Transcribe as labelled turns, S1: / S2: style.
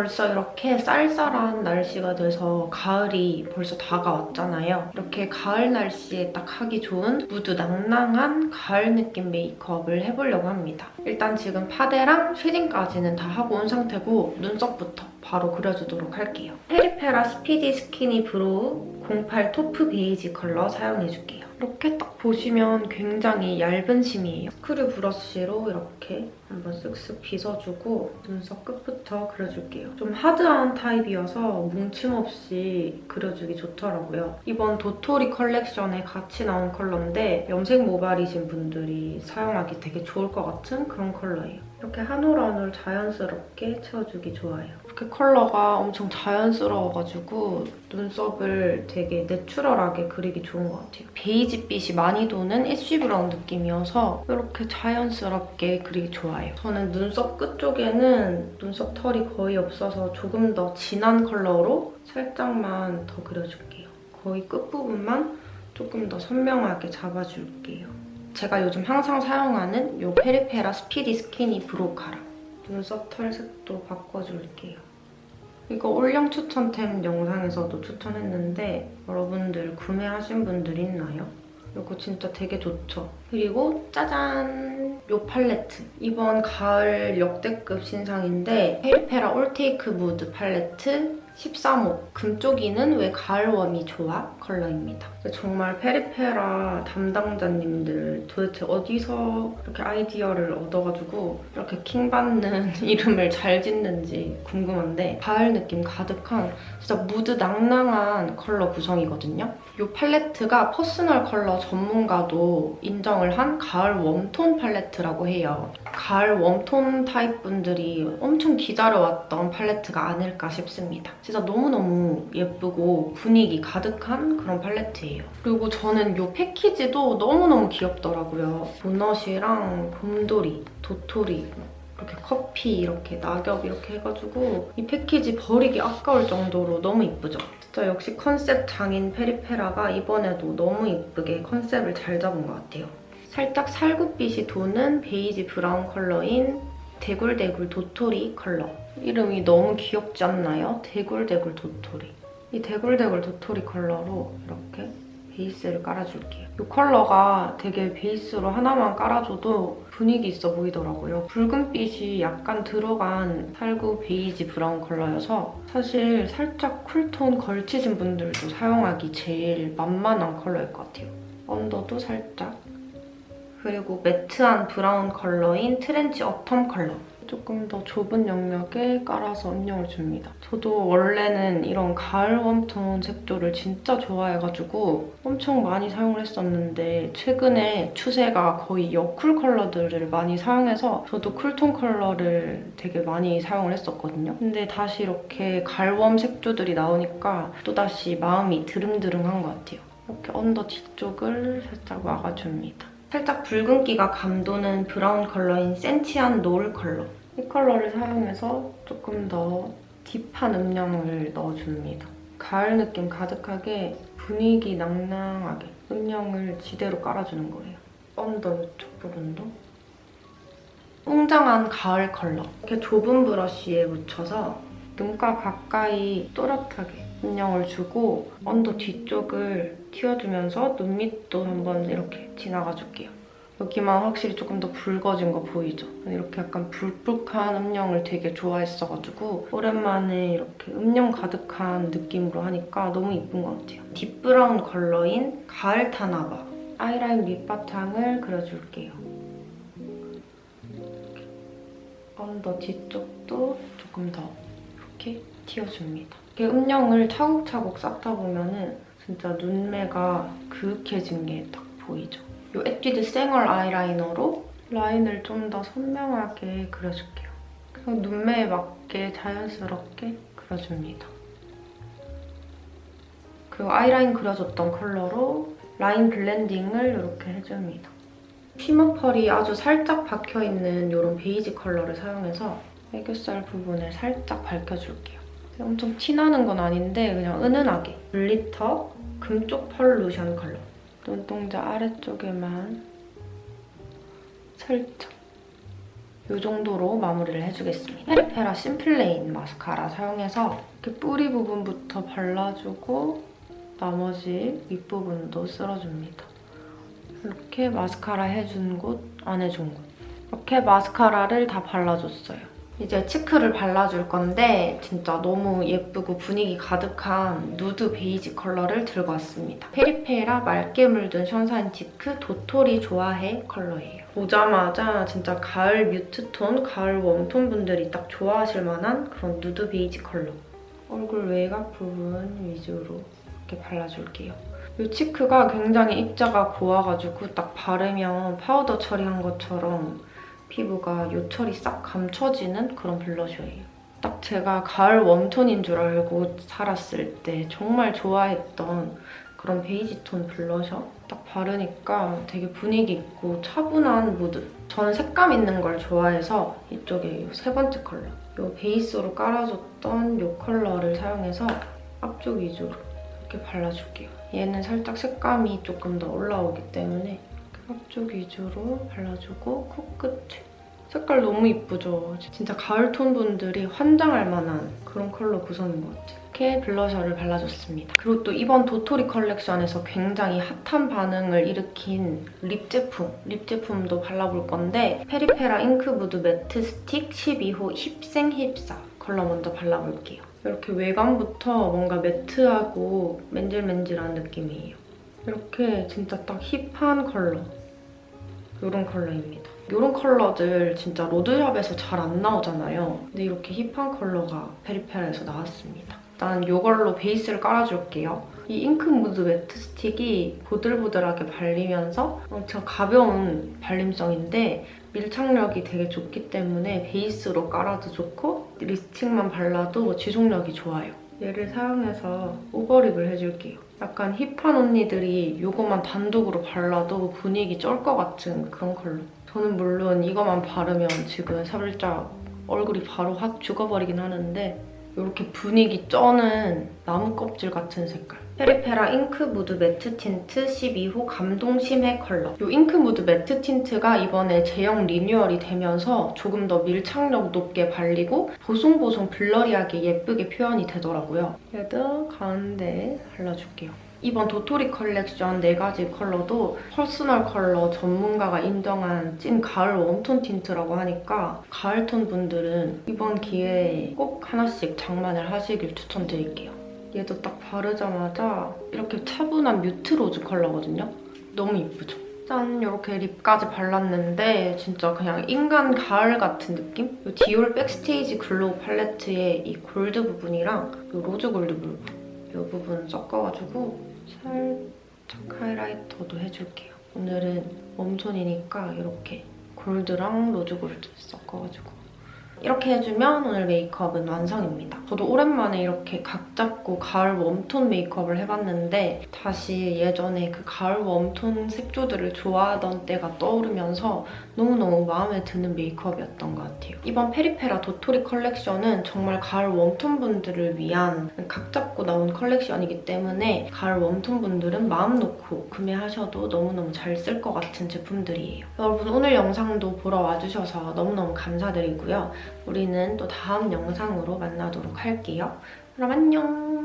S1: 벌써 이렇게 쌀쌀한 날씨가 돼서 가을이 벌써 다가왔잖아요. 이렇게 가을 날씨에 딱 하기 좋은 무드 낭낭한 가을 느낌 메이크업을 해보려고 합니다. 일단 지금 파데랑 shading까지는 다 하고 온 상태고 눈썹부터 바로 그려주도록 할게요. 페리페라 스피디 스키니 브로우 08 taupe 베이지 컬러 사용해줄게요. 이렇게 딱 보시면 굉장히 얇은 심이에요. 스크류 브러쉬로 이렇게 한번 쓱쓱 빗어주고 눈썹 끝부터 그려줄게요. 좀 하드한 타입이어서 뭉침 없이 그려주기 좋더라고요. 이번 도토리 컬렉션에 같이 나온 컬러인데 염색 모발이신 분들이 사용하기 되게 좋을 것 같은 그런 컬러예요. 이렇게 한 올 한 올 자연스럽게 채워주기 좋아요. 이렇게 컬러가 엄청 자연스러워가지고 눈썹을 되게 내추럴하게 그리기 좋은 것 같아요. 베이지빛이 많이 도는 ash brown 느낌이어서 이렇게 자연스럽게 그리기 좋아요. 저는 눈썹 끝 쪽에는 눈썹 털이 거의 없어서 조금 더 진한 컬러로 살짝만 더 그려줄게요. 거의 끝부분만 조금 더 선명하게 잡아줄게요. 제가 요즘 항상 사용하는 이 페리페라 스피디 스키니 브로우 카라 눈썹 털 색도 바꿔줄게요. 이거 올영 추천템 영상에서도 추천했는데 여러분들 구매하신 분들 있나요? 이거 진짜 되게 좋죠? 그리고 짜잔! 이 팔레트. 이번 가을 역대급 신상인데 페리페라 올테이크 무드 팔레트 13호 금쪽이는 왜 가을웜이 좋아? 컬러입니다. 정말 페리페라 담당자님들 도대체 어디서 이렇게 아이디어를 얻어가지고 이렇게 킹받는 이름을 잘 짓는지 궁금한데 가을 느낌 가득한 진짜 무드 낭낭한 컬러 구성이거든요. 이 팔레트가 personal color 전문가도 인정을 한 가을 warm tone 팔레트라고 해요. 가을 warm tone 타입 분들이 엄청 기다려왔던 팔레트가 아닐까 싶습니다. 진짜 너무너무 예쁘고 분위기 가득한 그런 팔레트예요. 그리고 저는 이 패키지도 너무너무 귀엽더라고요. 보닛이랑 곰돌이, 도토리, 이렇게 커피, 이렇게 낙엽 이렇게 해가지고 이 패키지 버리기 아까울 정도로 너무 이쁘죠? 진짜 역시 컨셉 장인 페리페라가 이번에도 너무 이쁘게 컨셉을 잘 잡은 것 같아요. 살짝 살구빛이 도는 베이지 브라운 컬러인 대굴대굴 도토리 컬러. 이름이 너무 귀엽지 않나요? 대굴대굴 도토리. 이 대굴대굴 도토리 컬러로 이렇게 베이스를 깔아줄게요. 이 컬러가 되게 베이스로 하나만 깔아줘도 분위기 있어 보이더라고요. 붉은빛이 약간 들어간 살구 베이지 brown 컬러여서 사실 살짝 cool tone 걸치신 분들도 사용하기 제일 만만한 컬러일 것 같아요. 언더도 살짝 그리고 매트한 브라운 컬러인 trench autumn 컬러. 조금 더 좁은 영역에 깔아서 음영을 줍니다. 저도 원래는 이런 가을 웜톤 색조를 진짜 좋아해가지고 엄청 많이 사용을 했었는데 최근에 추세가 거의 여쿨 컬러들을 많이 사용해서 저도 쿨톤 컬러를 되게 많이 사용을 했었거든요. 근데 다시 이렇게 가을웜 색조들이 나오니까 또다시 마음이 드릉드릉한 것 같아요. 이렇게 under 뒤쪽을 살짝 막아줍니다. 살짝 붉은기가 감도는 브라운 컬러인 센치한 노을 컬러. 이 컬러를 사용해서 조금 더 deep한 음영을 넣어줍니다. 가을 느낌 가득하게 분위기 낭낭하게 음영을 지대로 깔아주는 거예요. under 이쪽 부분도. 웅장한 가을 컬러. 이렇게 좁은 브러쉬에 묻혀서 눈가 가까이 또렷하게 음영을 주고 under 뒤쪽을 틔워주면서 눈 밑도 한번 이렇게 지나가 줄게요. 여기만 확실히 조금 더 붉어진 거 보이죠? 이렇게 약간 불긋한 음영을 되게 좋아했어가지고 오랜만에 이렇게 음영 가득한 느낌으로 하니까 너무 이쁜 것 같아요. deep브라운 컬러인 가을 타나 봐 아이라인 밑바탕을 그려줄게요. under 뒤쪽도 조금 더 이렇게 틔워줍니다. 이렇게 음영을 차곡차곡 쌓다 보면 진짜 눈매가 그윽해진 게 딱 보이죠? 이 에뛰드 생얼 아이라이너로 라인을 좀 더 선명하게 그려줄게요. 그냥 눈매에 맞게 자연스럽게 그려줍니다. 그리고 아이라인 그려줬던 컬러로 라인 블렌딩을 이렇게 해줍니다. shimmer 펄이 아주 살짝 박혀있는 이런 베이지 컬러를 사용해서 애교살 부분을 살짝 밝혀줄게요. 엄청 티나는 건 아닌데 그냥 은은하게 glitter 금쪽 펄 루션 컬러 눈동자 아래쪽에만 살짝 이 정도로 마무리를 해주겠습니다. 페리페라 심플레인 마스카라 사용해서 이렇게 뿌리 부분부터 발라주고 나머지 윗부분도 쓸어줍니다. 이렇게 마스카라 해준 곳, 안 해준 곳. 이렇게 마스카라를 다 발라줬어요. 이제 cheek를 발라줄 건데 진짜 너무 예쁘고 분위기 가득한 누드 베이지 컬러를 들고 왔습니다. 페리페라 맑게 물든 sunshine cheek 도토리 좋아해 컬러예요. 보자마자 진짜 가을 mute톤, 가을 웜톤 분들이 딱 좋아하실 만한 그런 누드 베이지 컬러. 얼굴 외곽 부분 위주로 이렇게 발라줄게요. 이 cheek가 굉장히 입자가 고와가지고 딱 바르면 파우더 처리한 것처럼 피부가 요철이 싹 감춰지는 그런 블러셔예요. 딱 제가 가을 웜톤인 줄 알고 살았을 때 정말 좋아했던 그런 베이지 톤 블러셔 딱 바르니까 되게 분위기 있고 차분한 무드 저는 색감 있는 걸 좋아해서 이쪽에 이세 번째 컬러 이 베이스로 깔아줬던 이 컬러를 사용해서 앞쪽 위주로 이렇게 발라줄게요. 얘는 살짝 색감이 조금 더 올라오기 때문에 앞쪽 위주로 발라주고 코끝에 색깔 너무 이쁘죠? 진짜 가을톤 분들이 환장할 만한 그런 컬러 구성인 것 같아요. 이렇게 블러셔를 발라줬습니다. 그리고 또 이번 도토리 컬렉션에서 굉장히 핫한 반응을 일으킨 lip 제품, lip 제품도 발라볼 건데 페리페라 잉크무드 매트 스틱 12호 힙생 힙사 컬러 먼저 발라볼게요. 이렇게 외관부터 뭔가 매트하고 맨질맨질한 느낌이에요. 이렇게 진짜 딱 hip한 컬러. 이런 컬러입니다. 이런 컬러들 진짜 로드샵에서 잘 안 나오잖아요. 근데 이렇게 hip한 컬러가 페리페라에서 나왔습니다. 일단 이걸로 베이스를 깔아줄게요. 이 잉크 무드 매트 스틱이 보들보들하게 발리면서 엄청 가벼운 발림성인데 밀착력이 되게 좋기 때문에 베이스로 깔아도 좋고 립스틱만 발라도 지속력이 좋아요. 얘를 사용해서 overlip을 해줄게요. 약간 hip한 언니들이 이거만 단독으로 발라도 분위기 쩔 것 같은 그런 컬러. 저는 물론 이거만 바르면 지금 살짝 얼굴이 바로 확 죽어버리긴 하는데 이렇게 분위기 쩌는 나무 껍질 같은 색깔. 페리페라 잉크 무드 매트 틴트 12호 감동 심해 컬러. 이 잉크 무드 매트 틴트가 이번에 제형 리뉴얼이 되면서 조금 더 밀착력 높게 발리고 보송보송 blurry하게 예쁘게 표현이 되더라고요. 얘도 가운데 발라줄게요. 이번 도토리 컬렉션 4가지 컬러도 퍼스널 컬러 전문가가 인정한 찐 가을 웜톤 틴트라고 하니까 가을톤 분들은 이번 기회에 꼭 하나씩 장만을 하시길 추천드릴게요. 얘도 딱 바르자마자 이렇게 차분한 mute 로즈 컬러거든요. 너무 이쁘죠? 짠! 이렇게 lip까지 발랐는데 진짜 그냥 인간 가을 같은 느낌? 이 디올 백스테이지 글로우 팔레트의 이 골드 부분이랑 이 로즈 골드 부분 이 부분 섞어가지고 살짝 하이라이터도 해줄게요. 오늘은 웜톤이니까 이렇게 골드랑 로즈 골드 섞어가지고 이렇게 해주면 오늘 메이크업은 완성입니다. 저도 오랜만에 이렇게 각 잡고 가을 웜톤 메이크업을 해봤는데 다시 예전에 그 가을 웜톤 색조들을 좋아하던 때가 떠오르면서 너무너무 마음에 드는 메이크업이었던 것 같아요. 이번 페리페라 도토리 컬렉션은 정말 가을 웜톤 분들을 위한 각 잡고 나온 컬렉션이기 때문에 가을 웜톤 분들은 마음 놓고 구매하셔도 너무너무 잘 쓸 것 같은 제품들이에요. 여러분 오늘 영상도 보러 와주셔서 너무너무 감사드리고요. 우리는 또 다음 영상으로 만나도록 할게요. 그럼 안녕!